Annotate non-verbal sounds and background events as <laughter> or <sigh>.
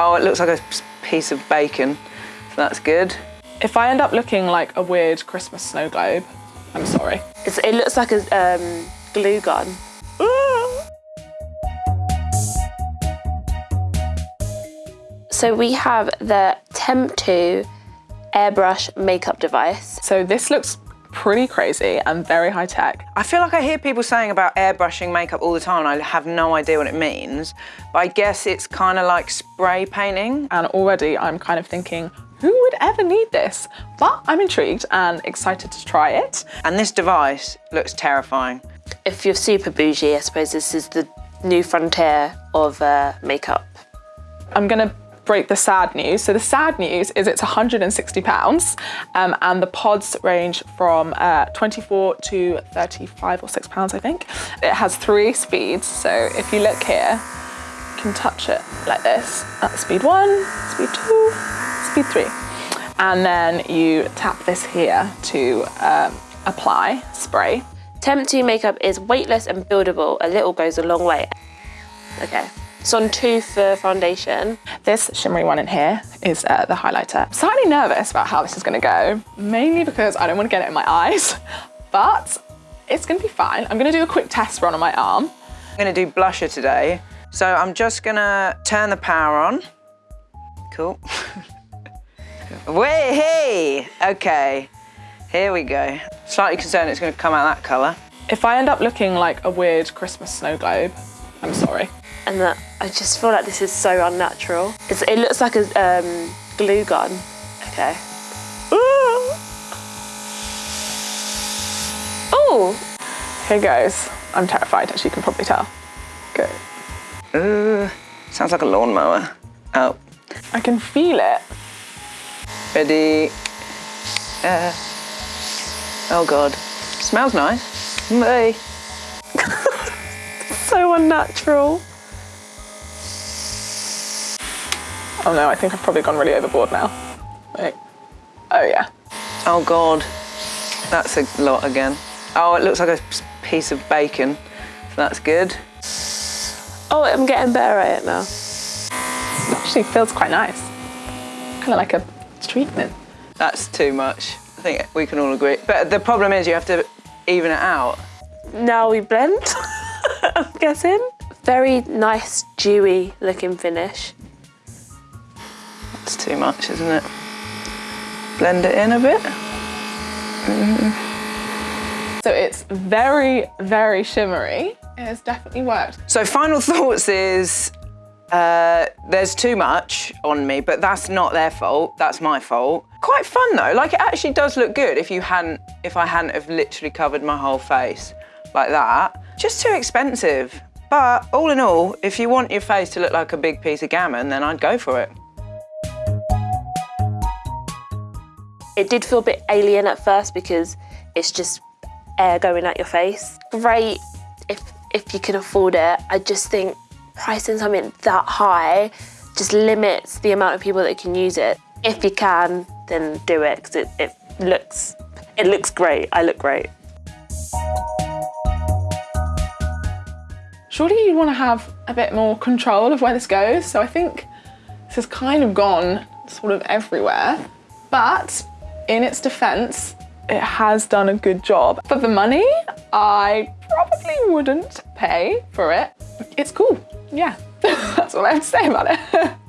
Oh, it looks like a piece of bacon, so that's good. If I end up looking like a weird Christmas snow globe, I'm sorry. It's, it looks like a um, glue gun. <gasps> So we have the Temptu airbrush makeup device. So this looks pretty crazy and very high tech. I feel like I hear people saying about airbrushing makeup all the time and I have no idea what it means, but I guess it's kind of like spray painting. And already I'm kind of thinking, who would ever need this? But I'm intrigued and excited to try it. And this device looks terrifying. If you're super bougie, I suppose this is the new frontier of uh, makeup. I'm gonna break the sad news. So the sad news is it's 160 pounds um, and the pods range from uh, 24 to 35 or six pounds, I think. It has three speeds. So if you look here, you can touch it like this. That's speed one, speed two, speed three. And then you tap this here to um, apply spray. Temptu makeup is weightless and buildable. A little goes a long way. Okay. It's on two for foundation. This shimmery one in here is uh, the highlighter. I'm slightly nervous about how this is gonna go, mainly because I don't wanna get it in my eyes, <laughs> but it's gonna be fine. I'm gonna do a quick test run on my arm. I'm gonna do blusher today. So I'm just gonna turn the power on. Cool. <laughs> Wait, hey! Okay, here we go. Slightly concerned it's gonna come out that color. If I end up looking like a weird Christmas snow globe, I'm sorry. And that I just feel like this is so unnatural. It's, it looks like a um, glue gun. Okay. Oh, Here goes. I'm terrified, as you can probably tell. Go. Uh, sounds like a lawnmower. Oh, I can feel it. ready. Uh, oh God, smells nice. Bye. So unnatural. Oh no, I think I've probably gone really overboard now. Wait. Oh yeah. Oh God, that's a lot again. Oh, it looks like a piece of bacon, so that's good. Oh, I'm getting better at it now. It actually feels quite nice. Kind of like a treatment. That's too much. I think we can all agree. But the problem is you have to even it out. Now we blend, <laughs> I'm guessing. Very nice, dewy looking finish. That's too much, isn't it? Blend it in a bit. So it's very, very shimmery. It has definitely worked. So final <laughs> thoughts is uh, there's too much on me, but that's not their fault. That's my fault. Quite fun though. Like it actually does look good if you hadn't, if I hadn't have literally covered my whole face like that. Just too expensive. But all in all, if you want your face to look like a big piece of gammon, then I'd go for it. It did feel a bit alien at first because it's just air going at your face. Great if if you can afford it. I just think pricing something that high just limits the amount of people that can use it. If you can, then do it because it, it looks it looks great. I look great. Surely you want to have a bit more control of where this goes. So I think this has kind of gone sort of everywhere. But in its defense, it has done a good job. For the money, I probably wouldn't pay for it. It's cool, yeah. <laughs> That's all I have to say about it. <laughs>